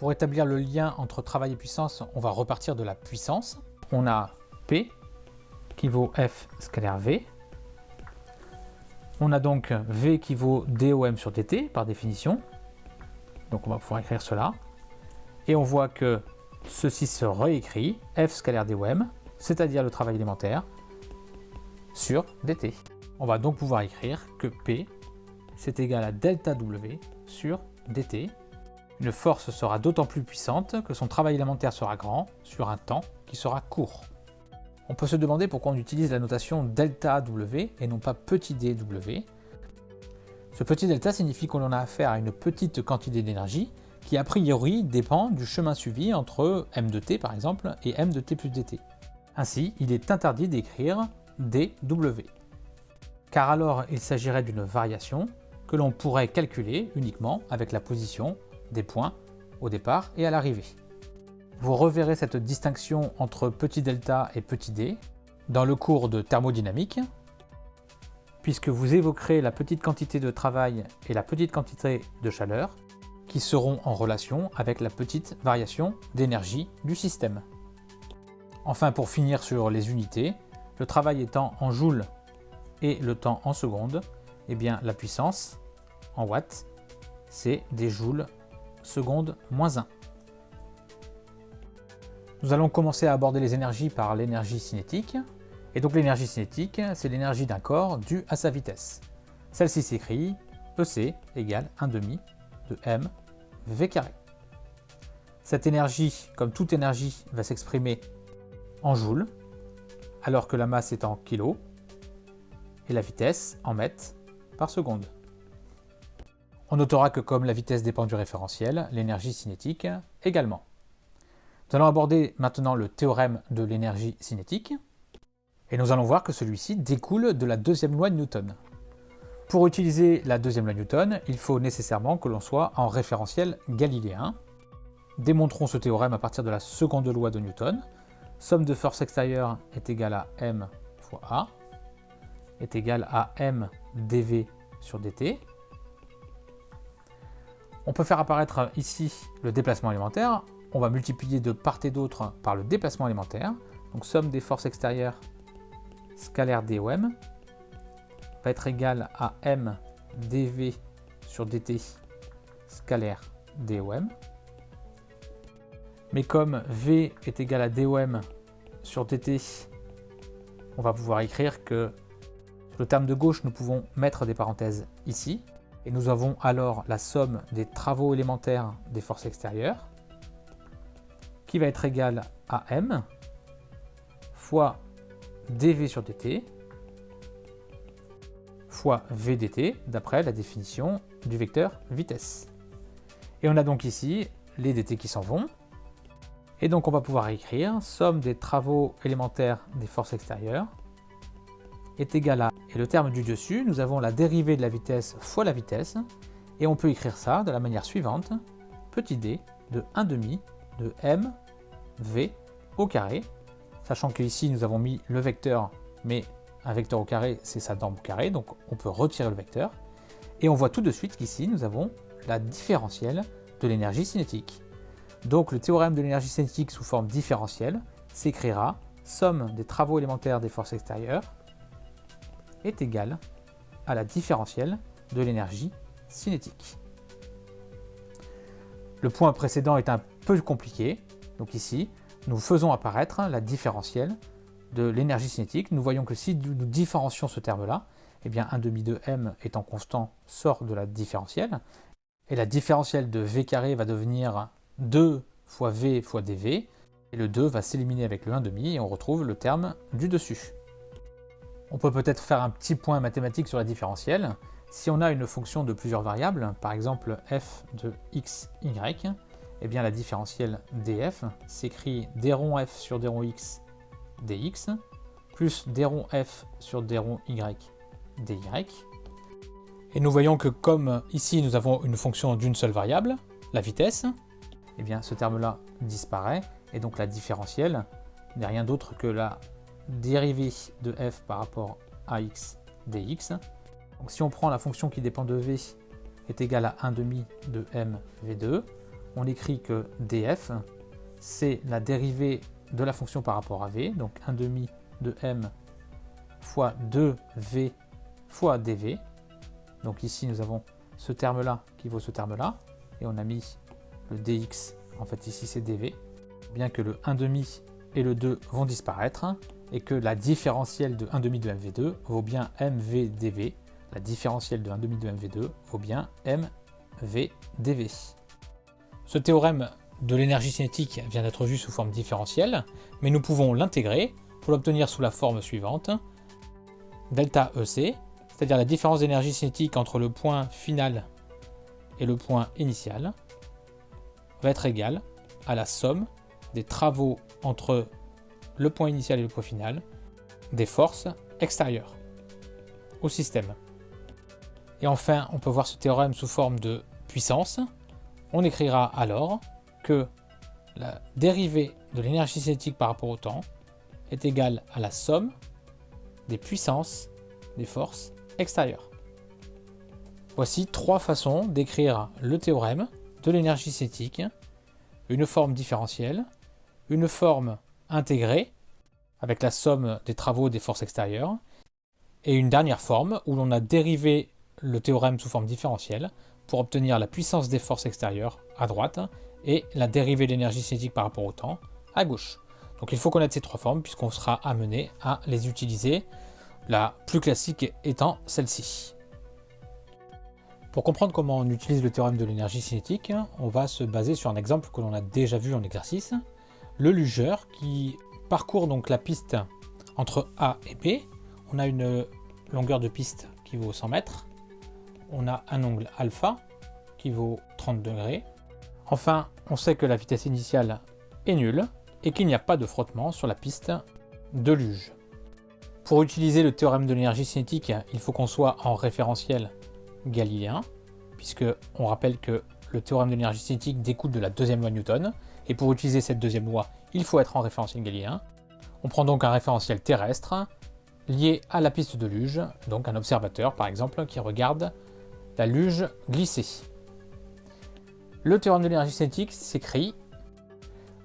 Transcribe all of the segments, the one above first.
Pour établir le lien entre travail et puissance, on va repartir de la puissance. On a P qui vaut F scalaire V. On a donc V qui vaut DOM sur DT par définition. Donc on va pouvoir écrire cela. Et on voit que ceci se réécrit F scalaire DOM, c'est-à-dire le travail élémentaire, sur dt. On va donc pouvoir écrire que P c'est égal à delta W sur dt. Une force sera d'autant plus puissante que son travail élémentaire sera grand sur un temps qui sera court. On peut se demander pourquoi on utilise la notation delta W et non pas petit dw. Ce petit delta signifie qu'on a affaire à une petite quantité d'énergie qui a priori dépend du chemin suivi entre m de t par exemple et m de t plus dt. Ainsi, il est interdit d'écrire dw, car alors il s'agirait d'une variation que l'on pourrait calculer uniquement avec la position des points au départ et à l'arrivée. Vous reverrez cette distinction entre petit delta et petit d dans le cours de thermodynamique, puisque vous évoquerez la petite quantité de travail et la petite quantité de chaleur qui seront en relation avec la petite variation d'énergie du système. Enfin, pour finir sur les unités, le travail étant en joules et le temps en secondes, eh bien la puissance en watts, c'est des joules secondes moins 1. Nous allons commencer à aborder les énergies par l'énergie cinétique. Et donc l'énergie cinétique, c'est l'énergie d'un corps due à sa vitesse. Celle-ci s'écrit EC égale 1 demi de m v carré. Cette énergie, comme toute énergie, va s'exprimer en joules, alors que la masse est en kg et la vitesse en mètres par seconde. On notera que comme la vitesse dépend du référentiel, l'énergie cinétique également. Nous allons aborder maintenant le théorème de l'énergie cinétique, et nous allons voir que celui-ci découle de la deuxième loi de Newton. Pour utiliser la deuxième loi de Newton, il faut nécessairement que l'on soit en référentiel galiléen. Démontrons ce théorème à partir de la seconde loi de Newton, somme de force extérieure est égale à m fois a, est égale à m dv sur dt. On peut faire apparaître ici le déplacement élémentaire. On va multiplier de part et d'autre par le déplacement élémentaire. Donc somme des forces extérieures scalaire dom va être égale à m dv sur dt scalaire dom. Mais comme V est égal à dOM sur dt, on va pouvoir écrire que sur le terme de gauche, nous pouvons mettre des parenthèses ici. Et nous avons alors la somme des travaux élémentaires des forces extérieures, qui va être égale à M fois dV sur dt fois VDT, d'après la définition du vecteur vitesse. Et on a donc ici les dt qui s'en vont, et donc on va pouvoir écrire somme des travaux élémentaires des forces extérieures est égal à, et le terme du dessus, nous avons la dérivée de la vitesse fois la vitesse, et on peut écrire ça de la manière suivante, petit d de 1 demi de m v au carré, sachant qu'ici nous avons mis le vecteur, mais un vecteur au carré c'est sa norme au carré, donc on peut retirer le vecteur, et on voit tout de suite qu'ici nous avons la différentielle de l'énergie cinétique. Donc le théorème de l'énergie cinétique sous forme différentielle s'écrira somme des travaux élémentaires des forces extérieures est égale à la différentielle de l'énergie cinétique. Le point précédent est un peu compliqué, donc ici, nous faisons apparaître la différentielle de l'énergie cinétique. Nous voyons que si nous différencions ce terme-là, eh bien 1 demi de m étant constant sort de la différentielle, et la différentielle de v carré va devenir 2 fois V fois dV, et le 2 va s'éliminer avec le 1,5 et on retrouve le terme du dessus. On peut peut-être faire un petit point mathématique sur la différentielle. Si on a une fonction de plusieurs variables, par exemple f de x, y, eh bien la différentielle df s'écrit d rond f sur d rond x dx, plus d f sur d rond y dy. Et nous voyons que comme ici nous avons une fonction d'une seule variable, la vitesse, eh bien ce terme-là disparaît, et donc la différentielle n'est rien d'autre que la dérivée de f par rapport à x dx. Donc si on prend la fonction qui dépend de v est égale à 1 demi de m v2, on écrit que df, c'est la dérivée de la fonction par rapport à v, donc 1 demi de m fois 2v fois dv. Donc ici, nous avons ce terme-là qui vaut ce terme-là, et on a mis le dx, en fait ici c'est dv, bien que le 1 demi et le 2 vont disparaître, et que la différentielle de 1 demi de mv2 vaut bien mv La différentielle de 1 demi de mv2 vaut bien mv Ce théorème de l'énergie cinétique vient d'être vu sous forme différentielle, mais nous pouvons l'intégrer pour l'obtenir sous la forme suivante. Delta EC, c'est-à-dire la différence d'énergie cinétique entre le point final et le point initial, va être égale à la somme des travaux entre le point initial et le point final des forces extérieures au système. Et enfin, on peut voir ce théorème sous forme de puissance. On écrira alors que la dérivée de l'énergie cinétique par rapport au temps est égale à la somme des puissances des forces extérieures. Voici trois façons d'écrire le théorème de l'énergie cinétique, une forme différentielle, une forme intégrée, avec la somme des travaux des forces extérieures, et une dernière forme où l'on a dérivé le théorème sous forme différentielle pour obtenir la puissance des forces extérieures à droite et la dérivée de l'énergie cinétique par rapport au temps à gauche. Donc il faut connaître ces trois formes puisqu'on sera amené à les utiliser, la plus classique étant celle-ci. Pour comprendre comment on utilise le théorème de l'énergie cinétique, on va se baser sur un exemple que l'on a déjà vu en exercice, le lugeur qui parcourt donc la piste entre A et B. On a une longueur de piste qui vaut 100 mètres, on a un angle alpha qui vaut 30 degrés, Enfin, on sait que la vitesse initiale est nulle et qu'il n'y a pas de frottement sur la piste de luge. Pour utiliser le théorème de l'énergie cinétique, il faut qu'on soit en référentiel galiléen, puisque on rappelle que le théorème de l'énergie cinétique découle de la deuxième loi Newton, et pour utiliser cette deuxième loi, il faut être en référentiel galiléen. On prend donc un référentiel terrestre lié à la piste de luge, donc un observateur par exemple qui regarde la luge glisser. Le théorème de l'énergie cinétique s'écrit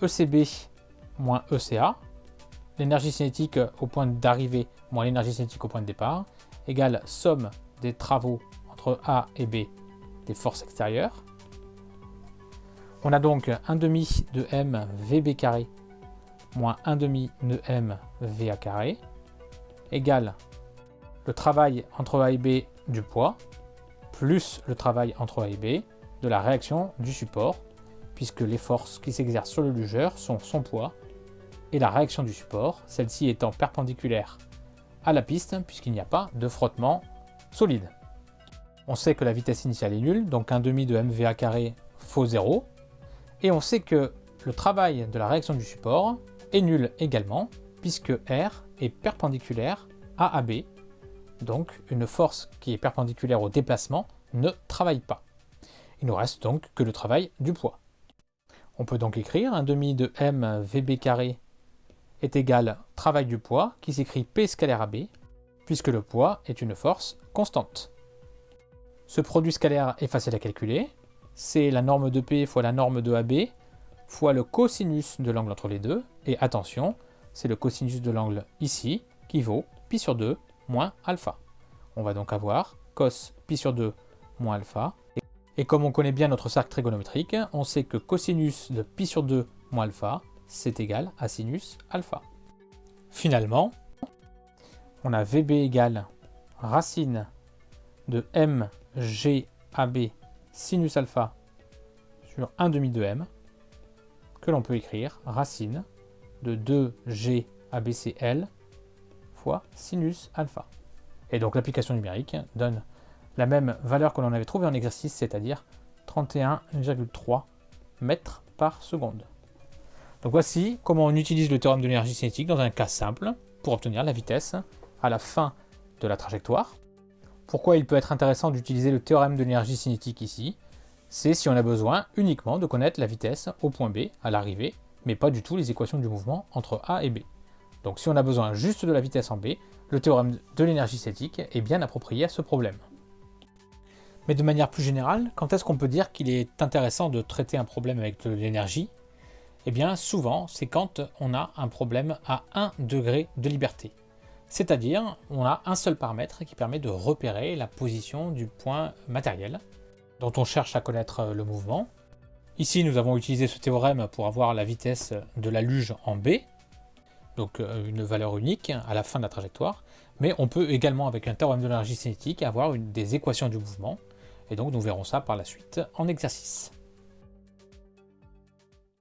ECB moins ECA, l'énergie cinétique au point d'arrivée moins l'énergie cinétique au point de départ, égale somme des travaux entre A et B des forces extérieures. On a donc 1 demi de m VB carré moins 1 demi de m VA carré égale le travail entre A et B du poids plus le travail entre A et B de la réaction du support, puisque les forces qui s'exercent sur le lugeur sont son poids et la réaction du support, celle-ci étant perpendiculaire à la piste, puisqu'il n'y a pas de frottement solide. On sait que la vitesse initiale est nulle, donc un demi de mva carré faut 0, et on sait que le travail de la réaction du support est nul également, puisque R est perpendiculaire à AB, donc une force qui est perpendiculaire au déplacement ne travaille pas. Il nous reste donc que le travail du poids. On peut donc écrire un demi de m vb carré est égal travail du poids qui s'écrit p scalaire ab puisque le poids est une force constante. Ce produit scalaire est facile à calculer. C'est la norme de P fois la norme de AB fois le cosinus de l'angle entre les deux. Et attention, c'est le cosinus de l'angle ici qui vaut pi sur 2 moins alpha. On va donc avoir cos pi sur 2 moins alpha et comme on connaît bien notre cercle trigonométrique, on sait que cosinus de pi sur 2 moins alpha, c'est égal à sinus alpha. Finalement, on a VB égale racine de MGAB sinus alpha sur 1 demi de m, que l'on peut écrire racine de 2G ABCL fois sinus alpha. Et donc l'application numérique donne la même valeur que l'on avait trouvée en exercice, c'est-à-dire 31,3 mètres par seconde. Donc voici comment on utilise le théorème de l'énergie cinétique dans un cas simple pour obtenir la vitesse à la fin de la trajectoire. Pourquoi il peut être intéressant d'utiliser le théorème de l'énergie cinétique ici C'est si on a besoin uniquement de connaître la vitesse au point B à l'arrivée, mais pas du tout les équations du mouvement entre A et B. Donc si on a besoin juste de la vitesse en B, le théorème de l'énergie cinétique est bien approprié à ce problème. Mais de manière plus générale, quand est-ce qu'on peut dire qu'il est intéressant de traiter un problème avec de l'énergie? Eh bien souvent, c'est quand on a un problème à 1 degré de liberté. C'est-à-dire, on a un seul paramètre qui permet de repérer la position du point matériel dont on cherche à connaître le mouvement. Ici, nous avons utilisé ce théorème pour avoir la vitesse de la luge en B, donc euh, une valeur unique à la fin de la trajectoire, mais on peut également, avec un théorème de l'énergie cinétique, avoir des équations du mouvement, et donc nous verrons ça par la suite en exercice.